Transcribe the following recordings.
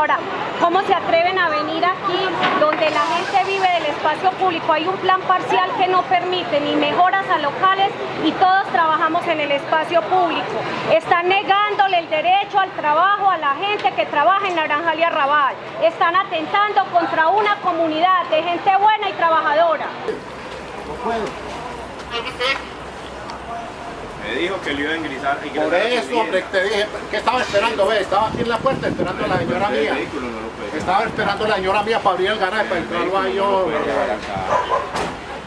Ahora, ¿cómo se atreven a venir aquí donde la gente vive del espacio público? Hay un plan parcial que no permite ni mejoras a locales y todos trabajamos en el espacio público. Están negándole el derecho al trabajo a la gente que trabaja en Naranjal y Arrabal. Están atentando contra una comunidad de gente buena y trabajadora. Me dijo que le iba a ingresar. Por eso, hombre, te dije, ¿qué estaba esperando? Ve, estaba aquí en la puerta esperando a la señora mía. Estaba esperando a la señora mía para abrir el garaje, para entrarlo ahí yo.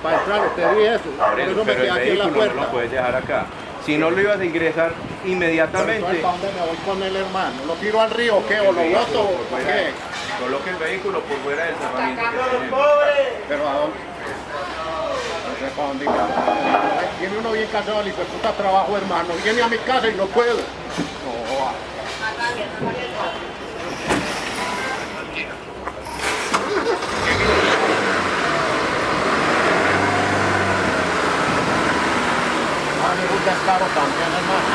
Para entrar, te dije eso. Por eso me quedé aquí en la puerta. No lo puedes dejar acá. Si no lo ibas a ingresar inmediatamente. ¿Para dónde me voy con el hermano? ¿Lo tiro al río o qué? ¿O lo boto o qué? Coloque el vehículo por fuera del cerramiento. Pero a dónde ir. Viene uno bien casado y pues puta trabajo, hermano. Viene a mi casa y no puedo. No. Ah, un descaro también, hermano.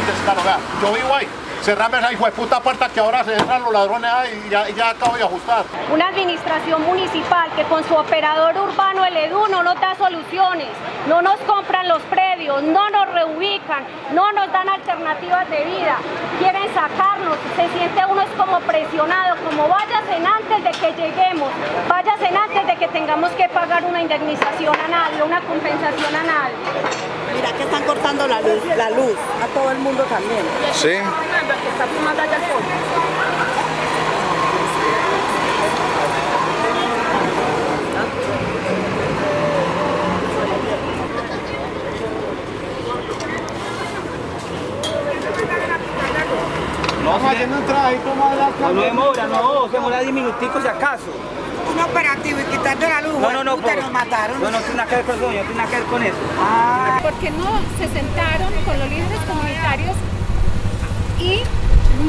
Un descaro, vea. Yo vivo ahí. Cerrame esa hijo de puta puerta que ahora se entran los ladrones ahí y ya, acabo de ajustar. Una administración municipal que con su operador urbano, el EDU, no nos da soluciones, no nos compran los predios, no nos reubican, no nos dan alternativas de vida, quieren sacarnos, se siente uno es como presionado, como váyasen antes de que lleguemos, váyasen antes de que tengamos que pagar una indemnización anal, una compensación anal. Mira que están cortando la luz, la luz a todo el mundo también. Sí. Que está fumando allá al fondo. No demora, no, se demora 10 minuticos si acaso. Un operativo y quitando la luz. No, no, no, puta, por- nos mataron. No, no tiene nada que ver con eso, no tiene nada que ver con eso. porque no se sentaron con los líderes comunitarios y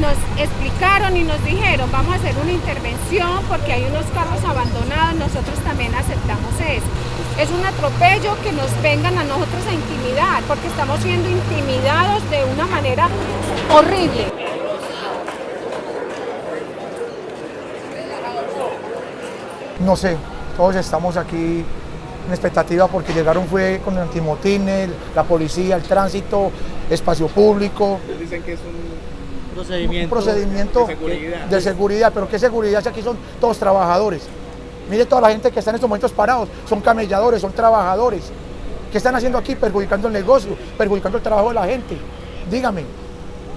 nos explicaron y nos dijeron vamos a hacer una intervención porque hay unos carros abandonados, nosotros también aceptamos eso. Es un atropello que nos vengan a nosotros a intimidar porque estamos siendo intimidados de una manera horrible. No sé, todos estamos aquí en expectativa porque llegaron fue con el antimotines, la policía, el tránsito, espacio público, Dicen que es un procedimiento de seguridad. de seguridad, pero ¿qué seguridad si aquí son todos trabajadores? Mire toda la gente que está en estos momentos parados, son camelladores, son trabajadores. ¿Qué están haciendo aquí? Perjudicando el negocio, perjudicando el trabajo de la gente. Dígame,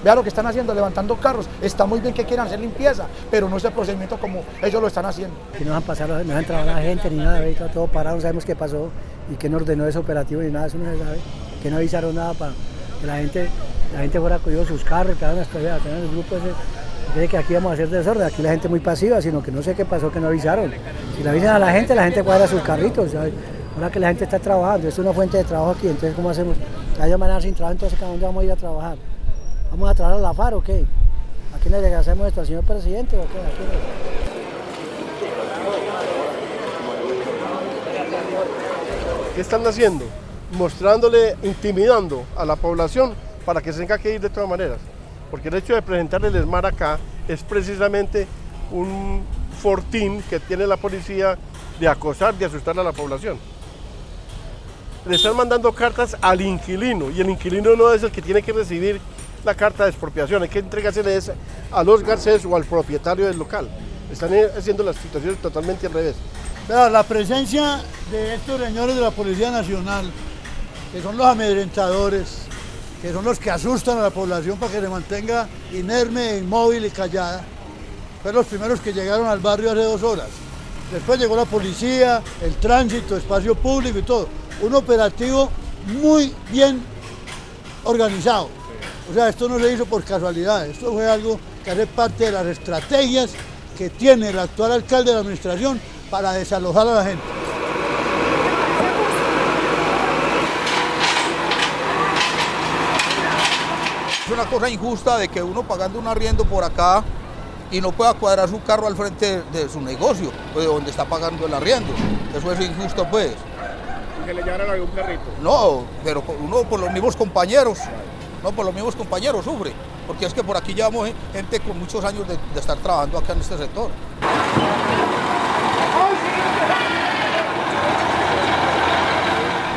vea lo que están haciendo, levantando carros. Está muy bien que quieran hacer limpieza, pero no es el procedimiento como ellos lo están haciendo. que no han pasado, no han entrado la gente ni nada, está todo parado, no sabemos qué pasó y quién ordenó ese operativo ni nada, eso no se sabe, que no avisaron nada para que la gente, la gente fuera cogido sus carros, que hagan las cosas, que el grupo ese, que aquí vamos a hacer desorden, aquí la gente muy pasiva, sino que no sé qué pasó que no avisaron. Si le avisan a la gente, la gente cuadra sus carritos, ahora que la gente está trabajando, es una fuente de trabajo aquí, entonces ¿cómo hacemos? Ya manera sin trabajo, entonces ¿a dónde vamos a ir a trabajar? ¿Vamos a trabajar a la FAR o qué? ¿A quién le regresamos esto? ¿Al señor presidente o qué? ¿A quién ¿Qué están haciendo? Mostrándole, intimidando a la población para que se tenga que ir de todas maneras. Porque el hecho de presentar el ESMAR acá es precisamente un fortín que tiene la policía de acosar, de asustar a la población. Le están mandando cartas al inquilino y el inquilino no es el que tiene que recibir la carta de expropiación, hay que entregársela a los Garcés o al propietario del local. Están eh, haciendo las situaciones totalmente al revés. La presencia de estos señores de la Policía Nacional, que son los amedrentadores, que son los que asustan a la población para que se mantenga inerme, inmóvil y callada, fueron los primeros que llegaron al barrio hace dos horas. Después llegó la policía, el tránsito, espacio público y todo. Un operativo muy bien organizado. O sea, esto no se hizo por casualidad, esto fue algo que hace parte de las estrategias que tiene el actual alcalde de la administración para desalojar a la gente. Es una cosa injusta de que uno pagando un arriendo por acá y no pueda cuadrar su carro al frente de su negocio, pues de donde está pagando el arriendo. Eso es injusto, pues. que le llevaran algún carrito. No, pero uno por los mismos compañeros, no por los mismos compañeros sufre. porque es que por aquí llevamos gente con muchos años de, de estar trabajando acá en este sector.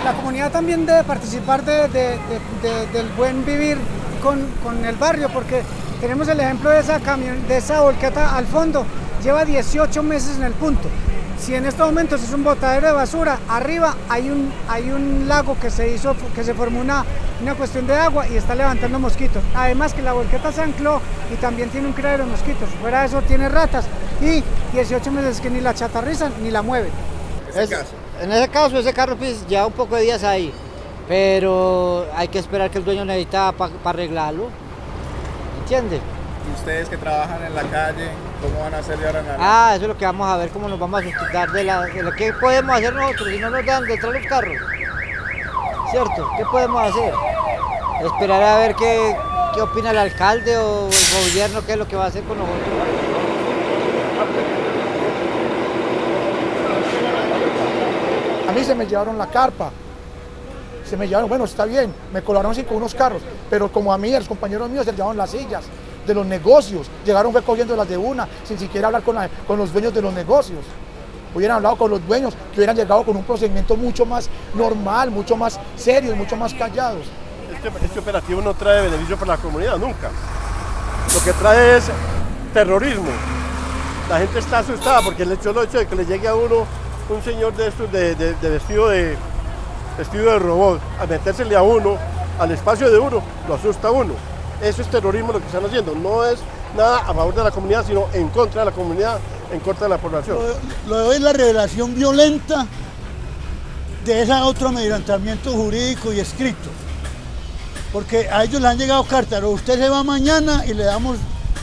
La comunidad también debe participar de, de, de, del buen vivir con, con, el barrio, porque tenemos el ejemplo de esa, camión, de esa volqueta al fondo, lleva 18 meses en el punto. Si en estos momentos es un botadero de basura, arriba hay un, hay un lago que se hizo, que se formó una, una cuestión de agua y está levantando mosquitos. Además que la volqueta se ancló y también tiene un criadero de mosquitos. Fuera de eso tiene ratas y 18 meses que ni la chatarrizan ni la mueven. Es, en ese caso, ese carro pues, lleva un poco de días ahí, pero hay que esperar que el dueño necesita para pa arreglarlo. ¿Entiende? ¿Y ustedes que trabajan en la calle, cómo van a hacer de ahora en adelante? Ah, eso es lo que vamos a ver, cómo nos vamos a sustituir de, la, de lo que podemos hacer nosotros si no nos dan detrás los carros. ¿Cierto? ¿Qué podemos hacer? Esperar a ver qué, qué opina el alcalde o el gobierno, qué es lo que va a hacer con nosotros. A mí se me llevaron la carpa, se me llevaron, bueno, está bien, me colaron así con unos carros, pero como a mí, a los compañeros míos se llevaron las sillas de los negocios, llegaron fue cogiendo las de una, sin siquiera hablar con, la, con los dueños de los negocios. Hubieran hablado con los dueños, que hubieran llegado con un procedimiento mucho más normal, mucho más serio mucho más callados. Este, este operativo no trae beneficio para la comunidad, nunca. Lo que trae es terrorismo. La gente está asustada porque el hecho, el hecho de que le llegue a uno un señor de estos de, de, de vestido de vestido de robot a metérsele a uno, al espacio de uno, lo asusta a uno. Eso es terrorismo lo que están haciendo, no es nada a favor de la comunidad, sino en contra de la comunidad, en contra de la población. Lo, de hoy es la revelación violenta de ese otro amedrentamiento jurídico y escrito. Porque a ellos les han llegado cartas, usted se va mañana y le damos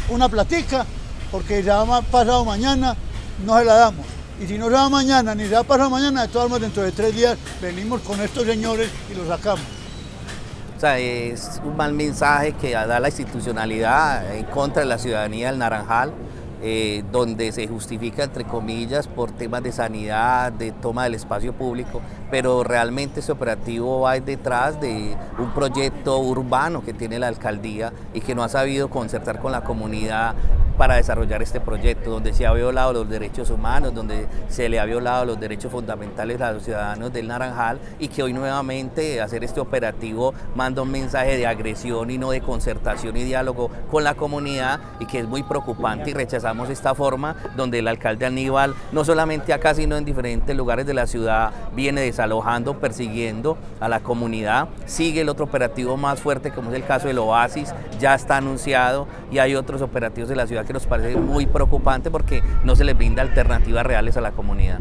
una platica, porque ya va pasado mañana, no se la damos. Y si no se va mañana ni se va pasado mañana, de todas maneras dentro de tres días venimos con estos señores y los sacamos. O sea, es un mal mensaje que da la institucionalidad en contra de la ciudadanía del Naranjal, eh, donde se justifica, entre comillas, por temas de sanidad, de toma del espacio público, pero realmente ese operativo va detrás de un proyecto urbano que tiene la alcaldía y que no ha sabido concertar con la comunidad para desarrollar este proyecto, donde se ha violado los derechos humanos, donde se le ha violado los derechos fundamentales a los ciudadanos del Naranjal y que hoy nuevamente hacer este operativo manda un mensaje de agresión y no de concertación y diálogo con la comunidad y que es muy preocupante y rechazamos esta forma donde el alcalde Aníbal, no solamente acá sino en diferentes lugares de la ciudad, viene desalojando, persiguiendo a la comunidad. Sigue el otro operativo más fuerte como es el caso del Oasis, ya está anunciado y hay otros operativos de la ciudad que nos parece muy preocupante porque no se les brinda alternativas reales a la comunidad.